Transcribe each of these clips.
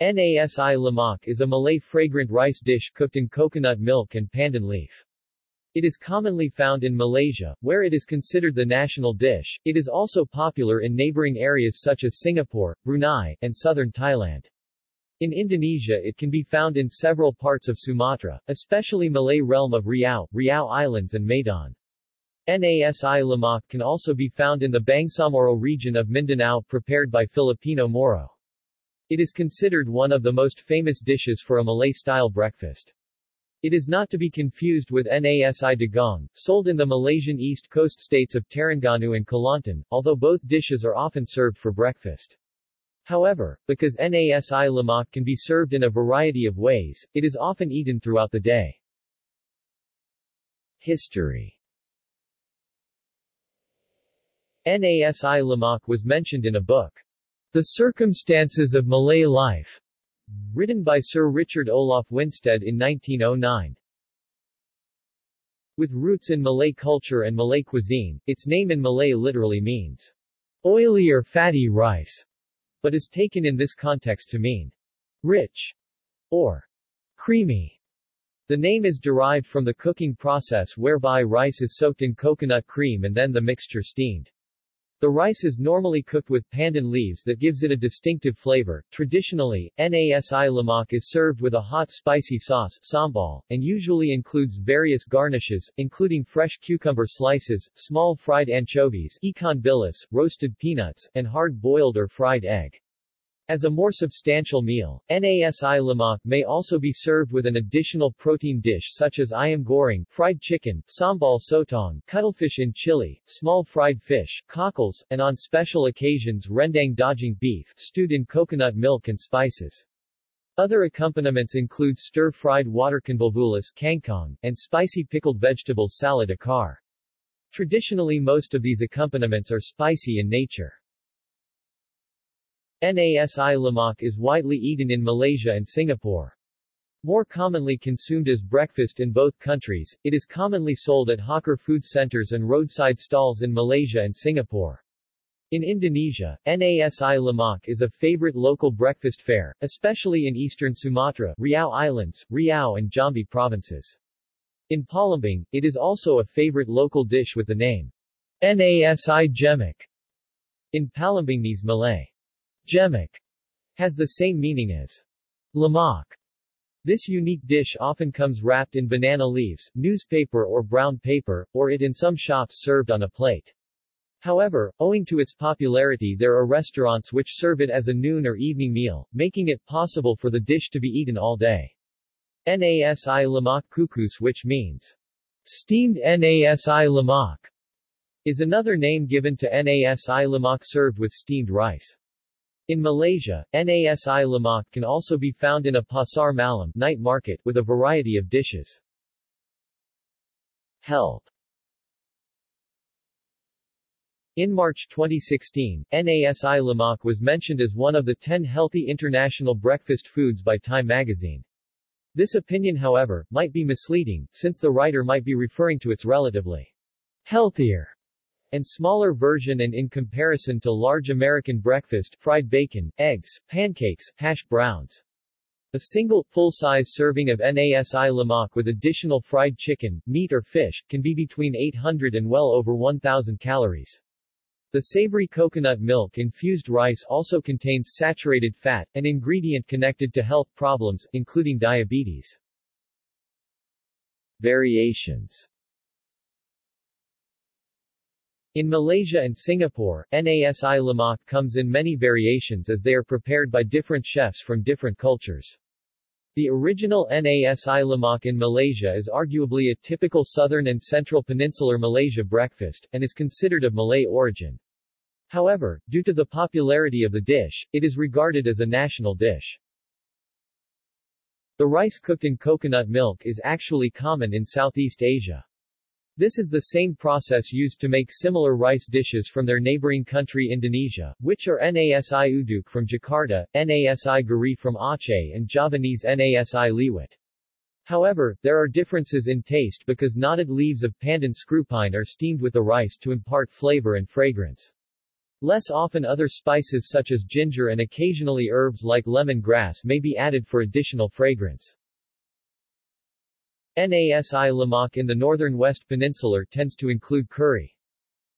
Nasi lemak is a Malay fragrant rice dish cooked in coconut milk and pandan leaf. It is commonly found in Malaysia, where it is considered the national dish. It is also popular in neighboring areas such as Singapore, Brunei, and southern Thailand. In Indonesia it can be found in several parts of Sumatra, especially Malay realm of Riau, Riau Islands and Medan. Nasi lemak can also be found in the Bangsamoro region of Mindanao prepared by Filipino Moro. It is considered one of the most famous dishes for a Malay-style breakfast. It is not to be confused with nasi dagang, sold in the Malaysian east coast states of Terengganu and Kelantan, although both dishes are often served for breakfast. However, because nasi lemak can be served in a variety of ways, it is often eaten throughout the day. History Nasi lemak was mentioned in a book, the Circumstances of Malay Life, written by Sir Richard Olaf Winstedt in 1909. With roots in Malay culture and Malay cuisine, its name in Malay literally means oily or fatty rice, but is taken in this context to mean rich or creamy. The name is derived from the cooking process whereby rice is soaked in coconut cream and then the mixture steamed. The rice is normally cooked with pandan leaves that gives it a distinctive flavor. Traditionally, nasi lemak is served with a hot spicy sauce sambal, and usually includes various garnishes, including fresh cucumber slices, small fried anchovies, ikan bilis, roasted peanuts, and hard-boiled or fried egg. As a more substantial meal, nasi lemak may also be served with an additional protein dish such as ayam goreng, fried chicken, sambal sotong, cuttlefish in chili, small fried fish, cockles, and on special occasions rendang daging beef, stewed in coconut milk and spices. Other accompaniments include stir-fried water convolvulus kangkong, and spicy pickled vegetable salad acar. Traditionally most of these accompaniments are spicy in nature. Nasi lemak is widely eaten in Malaysia and Singapore. More commonly consumed as breakfast in both countries, it is commonly sold at hawker food centers and roadside stalls in Malaysia and Singapore. In Indonesia, nasi lemak is a favorite local breakfast fare, especially in eastern Sumatra, Riau Islands, Riau and Jambi provinces. In Palembang, it is also a favorite local dish with the name Nasi Jemek. In Palembangese Malay, Jemek has the same meaning as lemak. This unique dish often comes wrapped in banana leaves, newspaper or brown paper, or it in some shops served on a plate. However, owing to its popularity there are restaurants which serve it as a noon or evening meal, making it possible for the dish to be eaten all day. Nasi lemak kukus which means steamed nasi lemak, is another name given to nasi lemak served with steamed rice. In Malaysia, nasi lemak can also be found in a pasar malam night market with a variety of dishes. Health In March 2016, nasi lemak was mentioned as one of the 10 healthy international breakfast foods by Time magazine. This opinion however, might be misleading, since the writer might be referring to its relatively healthier and smaller version and in comparison to large American breakfast, fried bacon, eggs, pancakes, hash browns. A single, full-size serving of nasi lemak with additional fried chicken, meat or fish, can be between 800 and well over 1,000 calories. The savory coconut milk-infused rice also contains saturated fat, an ingredient connected to health problems, including diabetes. Variations in Malaysia and Singapore, nasi lemak comes in many variations as they are prepared by different chefs from different cultures. The original nasi lemak in Malaysia is arguably a typical southern and central peninsular Malaysia breakfast, and is considered of Malay origin. However, due to the popularity of the dish, it is regarded as a national dish. The rice cooked in coconut milk is actually common in Southeast Asia. This is the same process used to make similar rice dishes from their neighboring country Indonesia, which are nasi uduk from Jakarta, nasi gari from Aceh and Javanese nasi liwet. However, there are differences in taste because knotted leaves of pandan screwpine are steamed with the rice to impart flavor and fragrance. Less often other spices such as ginger and occasionally herbs like lemon grass may be added for additional fragrance. Nasi lemak in the northern West Peninsular tends to include curry.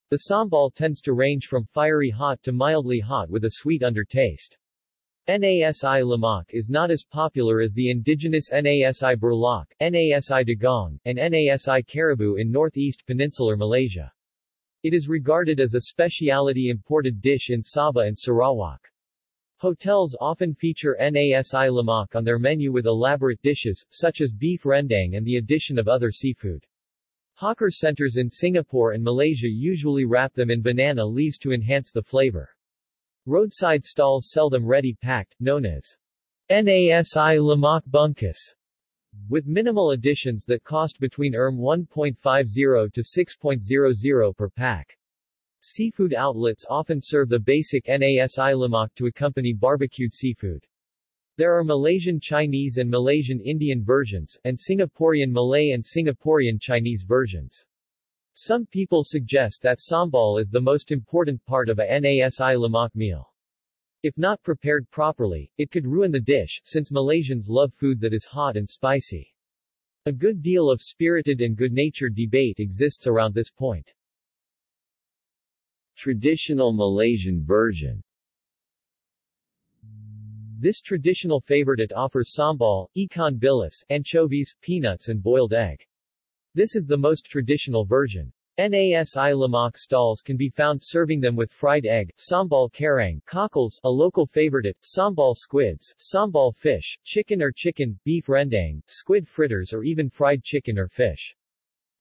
The sambal tends to range from fiery hot to mildly hot with a sweet undertaste. Nasi lemak is not as popular as the indigenous Nasi Burlak, Nasi Dagang, and Nasi Kerabu in northeast peninsular Malaysia. It is regarded as a specialty imported dish in Sabah and Sarawak. Hotels often feature Nasi lemak on their menu with elaborate dishes, such as beef rendang and the addition of other seafood. Hawker centers in Singapore and Malaysia usually wrap them in banana leaves to enhance the flavor. Roadside stalls sell them ready-packed, known as Nasi Lemak Bungkus, with minimal additions that cost between RM 1.50 to 6.00 per pack. Seafood outlets often serve the basic Nasi Lemak to accompany barbecued seafood. There are Malaysian Chinese and Malaysian Indian versions, and Singaporean Malay and Singaporean Chinese versions. Some people suggest that sambal is the most important part of a Nasi lemak meal. If not prepared properly, it could ruin the dish, since Malaysians love food that is hot and spicy. A good deal of spirited and good-natured debate exists around this point. Traditional Malaysian version This traditional favorite it offers sambal, ikan bilis, anchovies, peanuts and boiled egg. This is the most traditional version. Nasi lemak stalls can be found serving them with fried egg, sambal kerang, cockles, a local favorite, sambal squids, sambal fish, chicken or chicken, beef rendang, squid fritters or even fried chicken or fish.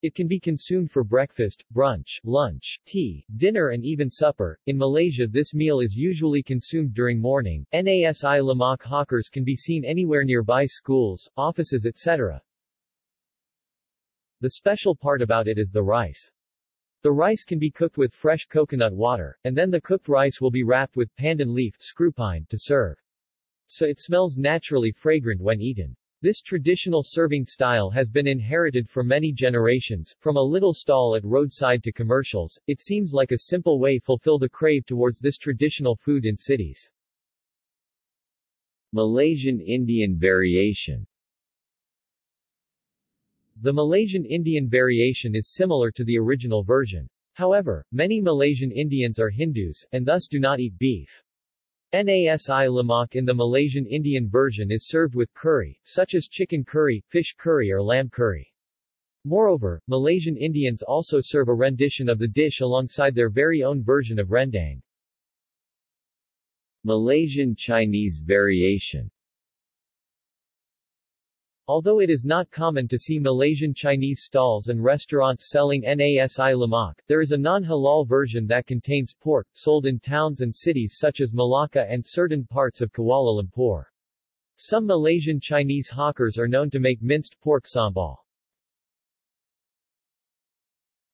It can be consumed for breakfast, brunch, lunch, tea, dinner and even supper. In Malaysia this meal is usually consumed during morning. Nasi lemak hawkers can be seen anywhere nearby schools, offices etc. The special part about it is the rice. The rice can be cooked with fresh coconut water, and then the cooked rice will be wrapped with pandan leaf screwpine to serve. So it smells naturally fragrant when eaten. This traditional serving style has been inherited for many generations, from a little stall at roadside to commercials. It seems like a simple way fulfill the crave towards this traditional food in cities. Malaysian Indian variation the Malaysian Indian variation is similar to the original version. However, many Malaysian Indians are Hindus, and thus do not eat beef. Nasi lemak in the Malaysian Indian version is served with curry, such as chicken curry, fish curry or lamb curry. Moreover, Malaysian Indians also serve a rendition of the dish alongside their very own version of rendang. Malaysian Chinese variation Although it is not common to see Malaysian Chinese stalls and restaurants selling Nasi lemak, there is a non-halal version that contains pork, sold in towns and cities such as Malacca and certain parts of Kuala Lumpur. Some Malaysian Chinese hawkers are known to make minced pork sambal.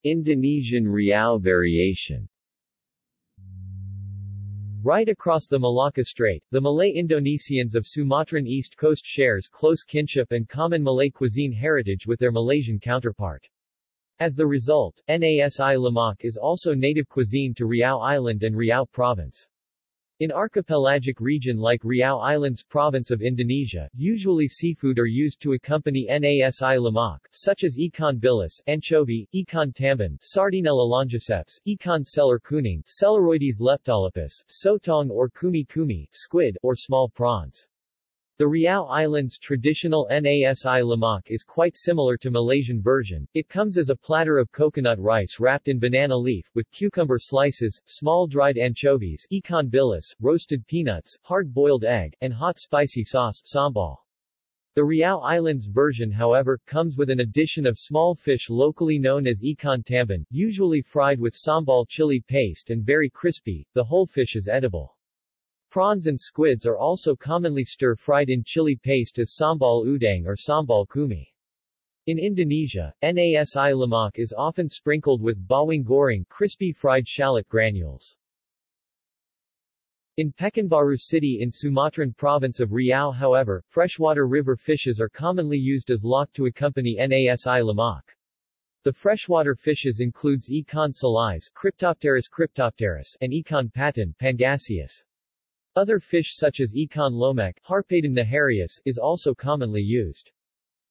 Indonesian Riau variation Right across the Malacca Strait, the Malay Indonesians of Sumatran East Coast shares close kinship and common Malay cuisine heritage with their Malaysian counterpart. As the result, Nasi lemak is also native cuisine to Riau Island and Riau Province. In archipelagic region like Riau Islands province of Indonesia, usually seafood are used to accompany Nasi lemak, such as ikan bilis, anchovy, ikan tamban, Sardinella longiceps, ikan selar kuning, Selaroides leptolepis, sotong or cumi cumi, squid, or small prawns. The Riau Islands' traditional Nasi lemak is quite similar to Malaysian version. It comes as a platter of coconut rice wrapped in banana leaf, with cucumber slices, small dried anchovies, ikan bilis, roasted peanuts, hard-boiled egg, and hot spicy sauce, sambal. The Riau Islands version however, comes with an addition of small fish locally known as ikan tamban, usually fried with sambal chili paste and very crispy, the whole fish is edible. Prawns and squids are also commonly stir-fried in chili paste as sambal udang or sambal cumi. In Indonesia, nasi lemak is often sprinkled with bawang goreng crispy fried shallot granules. In Pekanbaru City in Sumatran province of Riau however, freshwater river fishes are commonly used as lauk to accompany nasi lemak. The freshwater fishes includes ikan salais Cryptopterus cryptopterus and ikan patin Pangasius. Other fish such as ikan lomek is also commonly used.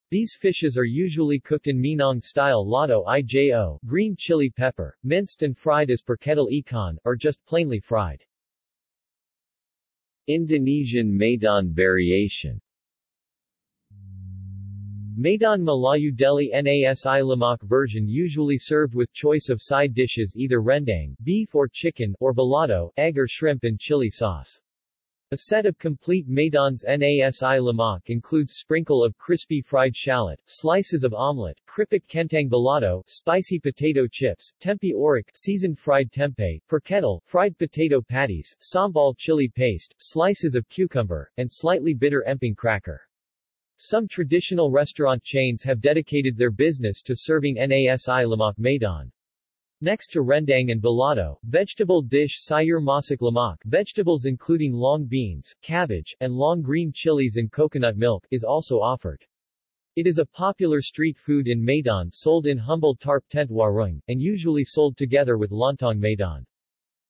These fishes are usually cooked in Minang-style lado ijo green chili pepper, minced and fried as perkedel ikan, or just plainly fried. Indonesian Medan variation Medan Melayu Deli Nasi Lemak version usually served with choice of side dishes either rendang beef or chicken or balado egg or shrimp and chili sauce. A set of complete Medan's Nasi Lemak includes sprinkle of crispy fried shallot, slices of omelette, kripik kentang balado, spicy potato chips, tempe orek, seasoned fried tempeh, perkedel, fried potato patties, sambal chili paste, slices of cucumber, and slightly bitter emping cracker. Some traditional restaurant chains have dedicated their business to serving Nasi Lemak Medan. Next to rendang and balado, vegetable dish sayur masak lemak vegetables including long beans, cabbage, and long green chilies and coconut milk is also offered. It is a popular street food in Medan sold in humble tarp tent warung, and usually sold together with lontong Medan.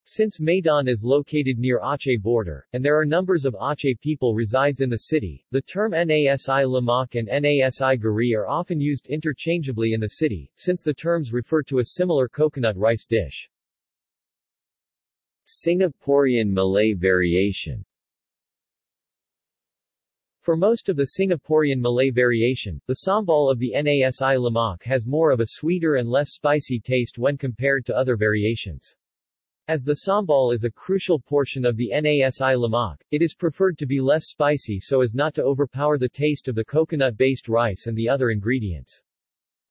Since Medan is located near Aceh border, and there are numbers of Aceh people resides in the city, the term Nasi Lemak and Nasi Gari are often used interchangeably in the city, since the terms refer to a similar coconut rice dish. Singaporean Malay variation for most of the Singaporean Malay variation, the sambal of the Nasi Lemak has more of a sweeter and less spicy taste when compared to other variations. As the sambal is a crucial portion of the Nasi lemak, it is preferred to be less spicy so as not to overpower the taste of the coconut-based rice and the other ingredients.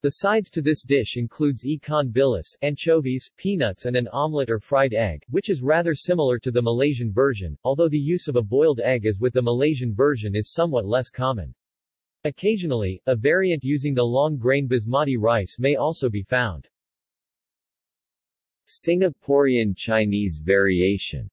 The sides to this dish includes ikan bilis, anchovies, peanuts and an omelette or fried egg, which is rather similar to the Malaysian version, although the use of a boiled egg as with the Malaysian version is somewhat less common. Occasionally, a variant using the long-grain basmati rice may also be found. Singaporean Chinese variation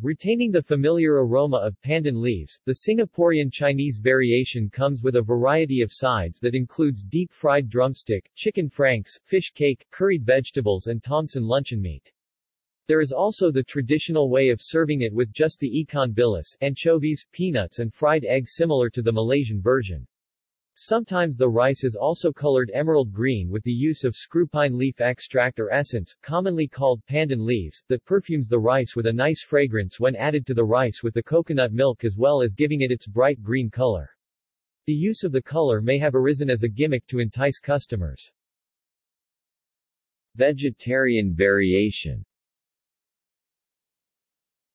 Retaining the familiar aroma of pandan leaves, the Singaporean Chinese variation comes with a variety of sides that includes deep-fried drumstick, chicken franks, fish cake, curried vegetables and Tongsan luncheon meat. There is also the traditional way of serving it with just the ikan bilis, anchovies, peanuts and fried egg similar to the Malaysian version. Sometimes the rice is also colored emerald green with the use of screwpine leaf extract or essence, commonly called pandan leaves, that perfumes the rice with a nice fragrance when added to the rice with the coconut milk as well as giving it its bright green color. The use of the color may have arisen as a gimmick to entice customers. Vegetarian variation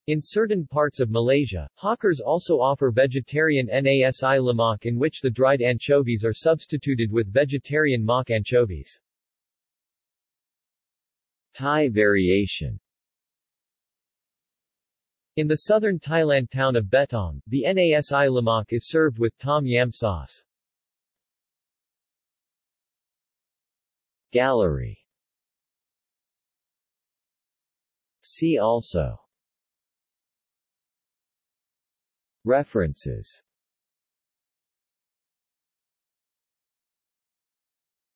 in certain parts of Malaysia, hawkers also offer vegetarian nasi lemak in which the dried anchovies are substituted with vegetarian mock anchovies. Thai variation In the southern Thailand town of Betong, the nasi lemak is served with tom yam sauce. Gallery See also References